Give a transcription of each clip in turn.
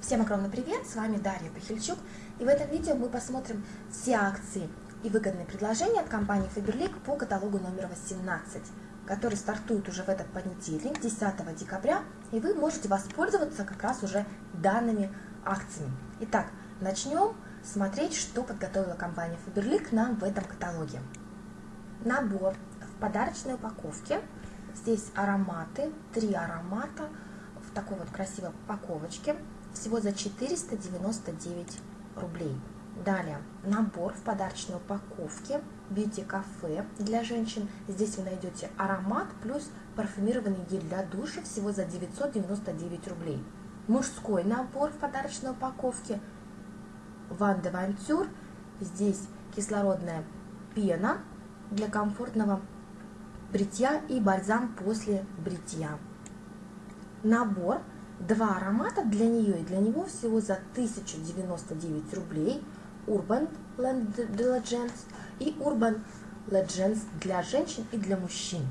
Всем огромный привет, с вами Дарья Пахильчук, и в этом видео мы посмотрим все акции и выгодные предложения от компании Faberlic по каталогу номер 18, который стартует уже в этот понедельник, 10 декабря, и вы можете воспользоваться как раз уже данными акциями. Итак, начнем смотреть, что подготовила компания Faberlic нам в этом каталоге. Набор в подарочной упаковке, здесь ароматы, три аромата в такой вот красивой упаковочке, всего за 499 рублей. Далее, набор в подарочной упаковке Cafe для женщин. Здесь вы найдете аромат плюс парфюмированный гель для душа всего за 999 рублей. Мужской набор в подарочной упаковке Ван де. Здесь кислородная пена для комфортного бритья и бальзам после бритья. Набор два аромата для нее и для него всего за 1099 рублей. Urban Legends и Urban Legends для женщин и для мужчин.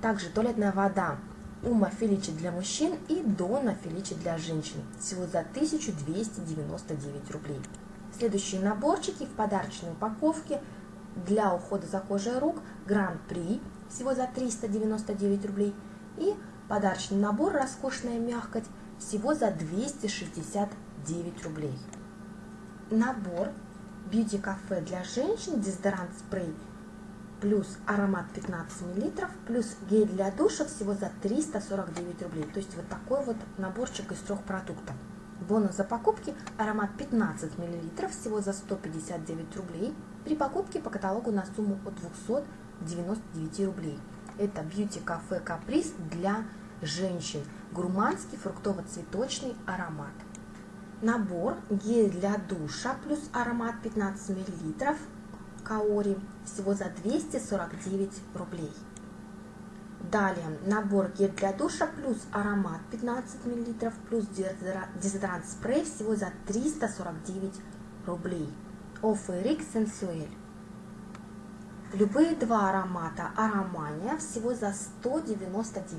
Также туалетная вода Ума Феличи для мужчин и Дона Феличи для женщин. Всего за 1299 рублей. Следующие наборчики в подарочной упаковке для ухода за кожей рук Гран-при всего за 399 рублей. И подарочный набор «Роскошная мягкость» всего за 269 рублей. Набор Cafe для женщин, дезодорант спрей плюс аромат 15 мл, плюс гель для душа всего за 349 рублей. То есть вот такой вот наборчик из трех продуктов. Бонус за покупки аромат 15 мл всего за 159 рублей при покупке по каталогу на сумму от 299 рублей. Это Cafe Caprice для женщин. Гурманский фруктово-цветочный аромат. Набор гель для душа плюс аромат 15 мл Каори всего за 249 рублей. Далее набор гель для душа плюс аромат 15 мл плюс дезодорант спрей всего за 349 рублей. Оферик Сенсуэль. Любые два аромата аромания всего за 199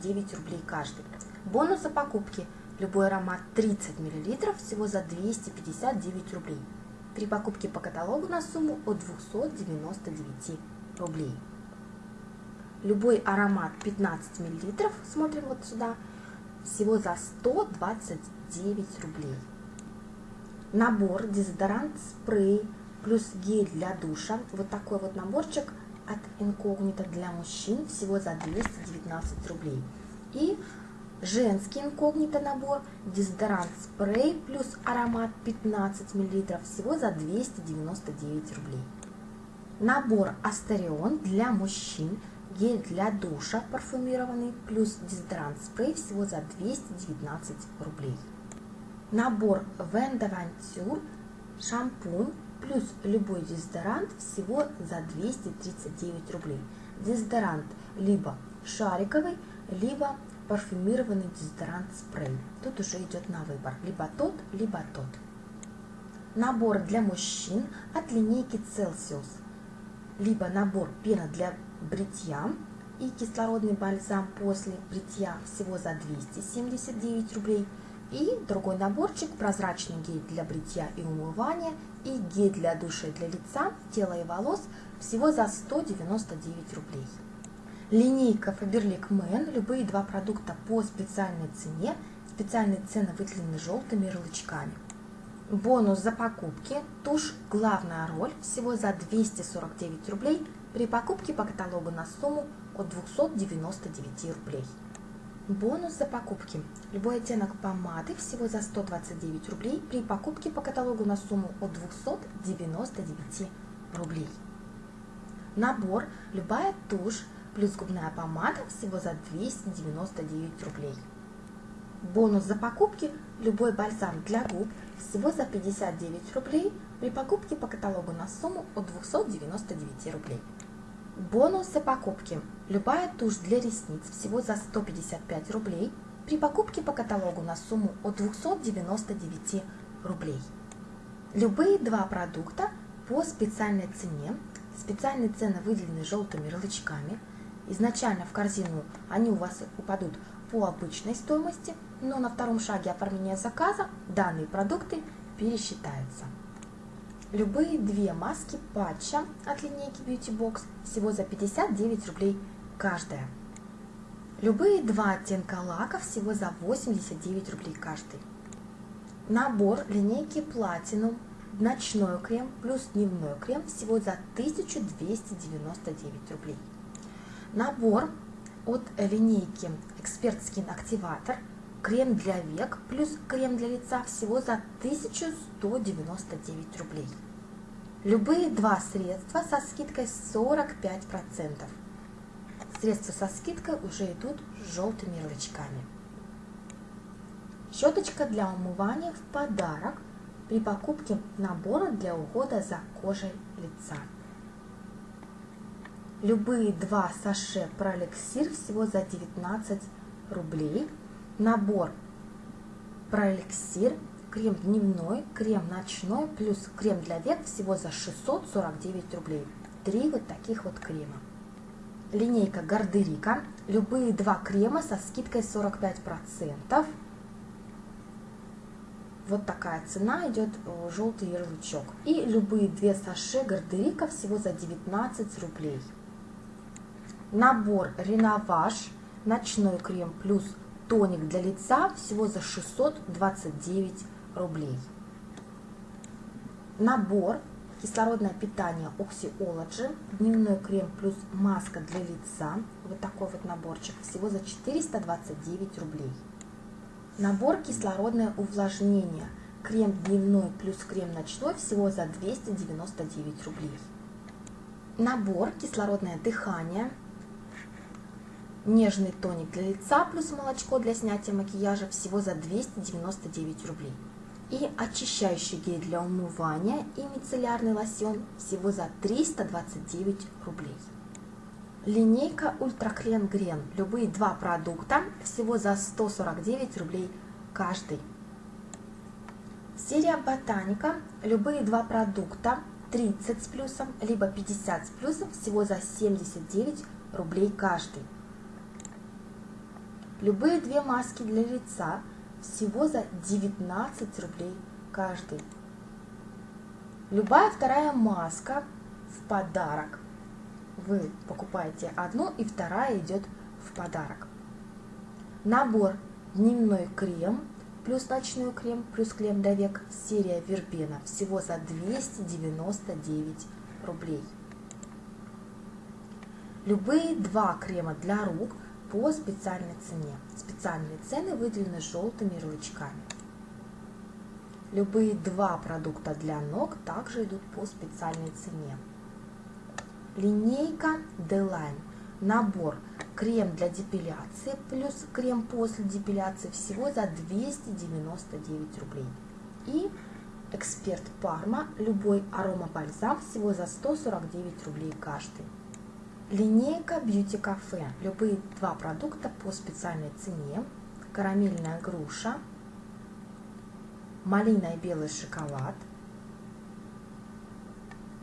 9 рублей каждый. Бонус за покупки. Любой аромат 30 мл всего за 259 рублей. При покупке по каталогу на сумму от 299 рублей. Любой аромат 15 мл, смотрим вот сюда, всего за 129 рублей. Набор дезодорант, спрей плюс гель для душа. Вот такой вот наборчик от инкогнито для мужчин всего за 219 рублей. И женский инкогнито набор дезодорант спрей плюс аромат 15 мл всего за 299 рублей. Набор Астерион для мужчин гель для душа парфюмированный плюс дезодорант спрей всего за 219 рублей. Набор Вендавантюр шампунь плюс любой дезодорант всего за 239 рублей. Дезодорант либо шариковый, либо парфюмированный дезодорант спрей. Тут уже идет на выбор, либо тот, либо тот. Набор для мужчин от линейки Celsius, либо набор пена для бритья и кислородный бальзам после бритья всего за 279 рублей – и другой наборчик, прозрачный гель для бритья и умывания и гель для душа для лица, тела и волос всего за 199 рублей. Линейка Faberlic Man, любые два продукта по специальной цене, специальные цены выделены желтыми ярлычками. Бонус за покупки, тушь главная роль всего за 249 рублей при покупке по каталогу на сумму от 299 рублей. Бонус за покупки. Любой оттенок помады всего за 129 рублей при покупке по каталогу на сумму от 299 рублей. Набор любая тушь плюс губная помада всего за 299 рублей. Бонус за покупки любой бальзам для губ всего за 59 рублей при покупке по каталогу на сумму от 299 рублей. Бонус за покупки. Любая тушь для ресниц всего за 155 рублей при покупке по каталогу на сумму от 299 рублей. Любые два продукта по специальной цене. Специальные цены выделены желтыми ярлычками. Изначально в корзину они у вас упадут по обычной стоимости, но на втором шаге оформления заказа данные продукты пересчитаются. Любые две маски патча от линейки Beauty Box всего за 59 рублей каждая. Любые два оттенка лака всего за 89 рублей каждый. Набор линейки Platinum ночной крем плюс дневной крем всего за 1299 рублей. Набор от линейки Expert Skin Activator крем для век плюс крем для лица всего за 1199 рублей. Любые два средства со скидкой 45%. Средства со скидкой уже идут с желтыми ярлычками. Щеточка для умывания в подарок при покупке набора для ухода за кожей лица. Любые два саше проэликсир всего за 19 рублей. Набор проэликсир, крем дневной, крем ночной, плюс крем для век всего за 649 рублей. Три вот таких вот крема. Линейка Гардерика. Любые два крема со скидкой 45%. Вот такая цена идет э, желтый ярлычок. И любые две саше Гардерика всего за 19 рублей. Набор Реноваж, ночной крем плюс тоник для лица всего за 629 рублей. Набор кислородное питание Oxyology, дневной крем плюс маска для лица, вот такой вот наборчик, всего за 429 рублей. Набор кислородное увлажнение, крем дневной плюс крем ночной, всего за 299 рублей. Набор кислородное дыхание, Нежный тоник для лица плюс молочко для снятия макияжа всего за 299 рублей. И очищающий гель для умывания и мицеллярный лосьон всего за 329 рублей. Линейка Ультраклен Грен. Любые два продукта всего за 149 рублей каждый. Серия Ботаника. Любые два продукта 30 с плюсом, либо 50 с плюсом всего за 79 рублей каждый. Любые две маски для лица всего за 19 рублей каждый. Любая вторая маска в подарок. Вы покупаете одну и вторая идет в подарок. Набор дневной крем плюс ночной крем плюс крем для век серия Вербена всего за 299 рублей. Любые два крема для рук по специальной цене. Специальные цены выделены желтыми ярлычками. Любые два продукта для ног также идут по специальной цене. Линейка D-Line. Набор крем для депиляции плюс крем после депиляции всего за 299 рублей. И Эксперт Парма, любой аромабальзам всего за 149 рублей каждый. Линейка Beauty Cafe. Любые два продукта по специальной цене. Карамельная груша, малина и белый шоколад.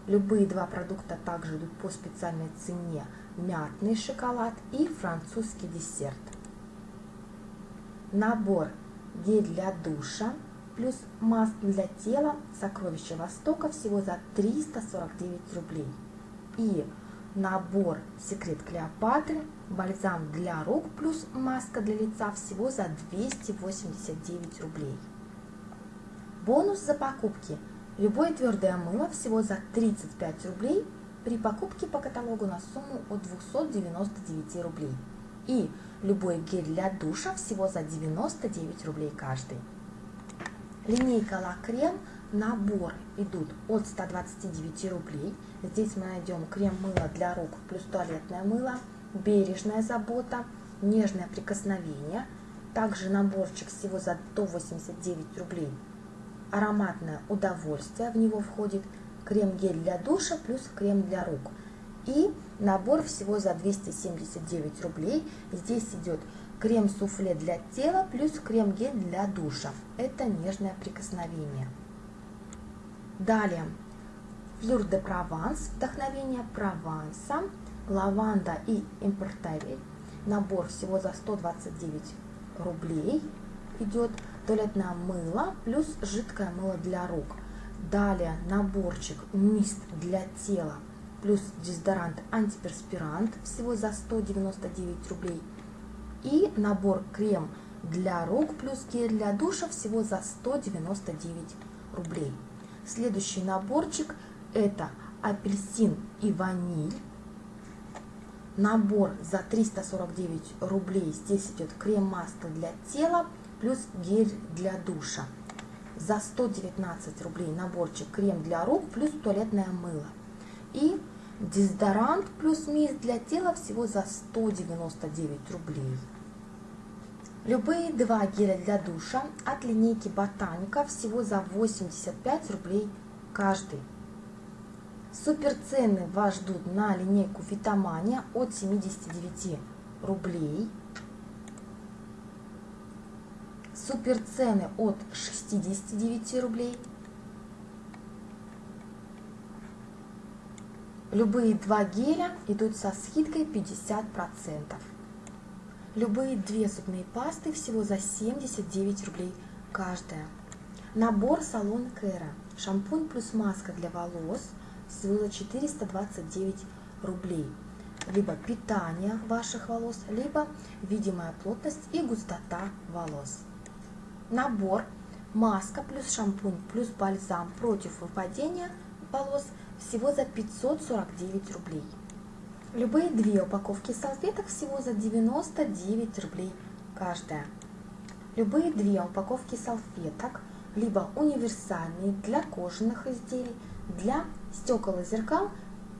Любые два продукта также идут по специальной цене. Мятный шоколад и французский десерт. Набор гель для душа плюс маска для тела Сокровища Востока всего за 349 рублей. И набор Секрет Клеопатры, бальзам для рук плюс маска для лица всего за 289 рублей. Бонус за покупки. Любое твердое мыло всего за 35 рублей при покупке по каталогу на сумму от 299 рублей. И любой гель для душа всего за 99 рублей каждый. Линейка Ла Крем наборы идут от 129 рублей. Здесь мы найдем крем-мыло для рук плюс туалетное мыло, бережная забота, нежное прикосновение. Также наборчик всего за 189 рублей. Ароматное удовольствие, в него входит крем-гель для душа плюс крем для рук. И набор всего за 279 рублей. Здесь идет крем-суфле для тела плюс крем-гель для душа. Это нежное прикосновение. Далее, флюр де Прованс, вдохновение Прованса, лаванда и импортавель. набор всего за 129 рублей идет туалетное мыло плюс жидкое мыло для рук. Далее наборчик мист для тела плюс дезодорант антиперспирант всего за 199 рублей. И набор крем для рук плюс гель для душа всего за 199 рублей. Следующий наборчик это апельсин и ваниль. Набор за 349 рублей. Здесь идет крем-масло для тела плюс гель для душа. За 119 рублей наборчик крем для рук плюс туалетное мыло. И дезодорант плюс мисс для тела всего за 199 рублей. Любые два геля для душа от линейки Ботаника всего за 85 рублей каждый. Супер цены вас ждут на линейку Витамания от 79 рублей. Супер цены от 69 рублей. Любые два геля идут со скидкой 50%. Любые две зубные пасты всего за 79 рублей каждая. Набор салон Кэра. Шампунь плюс маска для волос всего за 429 рублей. Либо питание ваших волос, либо видимая плотность и густота волос. Набор маска плюс шампунь плюс бальзам против выпадения волос всего за 549 рублей. Любые две упаковки салфеток всего за 99 рублей каждая. Любые две упаковки салфеток, либо универсальные для кожаных изделий, для стекол и зеркал,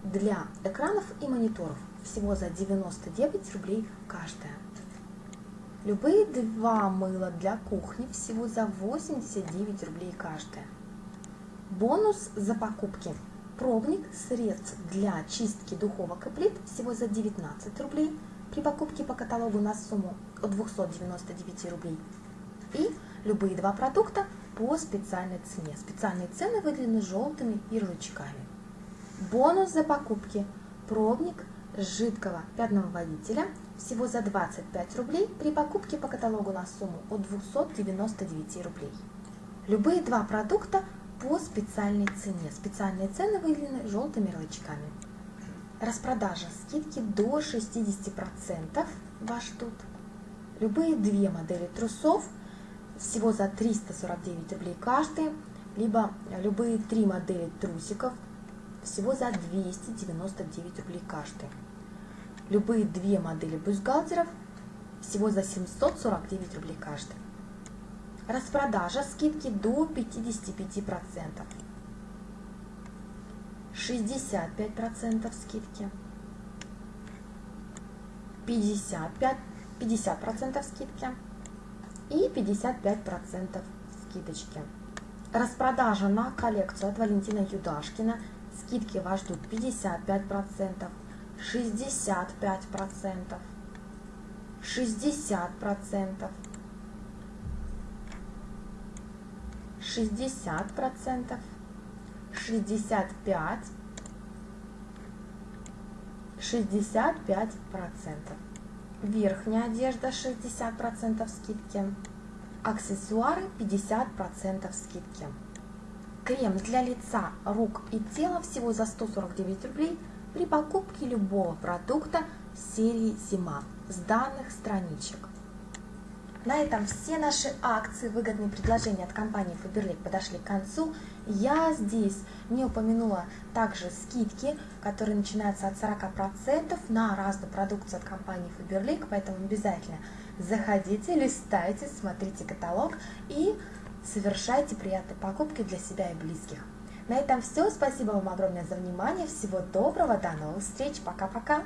для экранов и мониторов. Всего за 99 рублей каждая. Любые два мыла для кухни всего за 89 рублей каждая. Бонус за покупки Пробник средств для чистки духовок и плит всего за 19 рублей при покупке по каталогу на сумму от 299 рублей. И любые два продукта по специальной цене. Специальные цены выделены желтыми ярлычками. Бонус за покупки. Пробник жидкого пятного водителя всего за 25 рублей при покупке по каталогу на сумму от 299 рублей. Любые два продукта по специальной цене. Специальные цены выделены желтыми ярлычками. Распродажа скидки до 60% вас ждут. Любые две модели трусов всего за 349 рублей каждый, либо любые три модели трусиков всего за 299 рублей каждый. Любые две модели бюстгальтеров всего за 749 рублей каждый. Распродажа скидки до 55%. 65% скидки. 55, 50% скидки. И 55% скидочки. Распродажа на коллекцию от Валентина Юдашкина. Скидки вас ждут 55%, 65%, 60%, 60 процентов, 65, 65 процентов. Верхняя одежда 60 процентов скидки. Аксессуары 50 процентов скидки. Крем для лица, рук и тела всего за 149 рублей при покупке любого продукта серии «Зима» с данных страничек. На этом все наши акции, выгодные предложения от компании Faberlic подошли к концу. Я здесь не упомянула также скидки, которые начинаются от 40% на разную продукцию от компании Faberlic, поэтому обязательно заходите, листайте, смотрите каталог и совершайте приятные покупки для себя и близких. На этом все. Спасибо вам огромное за внимание. Всего доброго. До новых встреч. Пока-пока.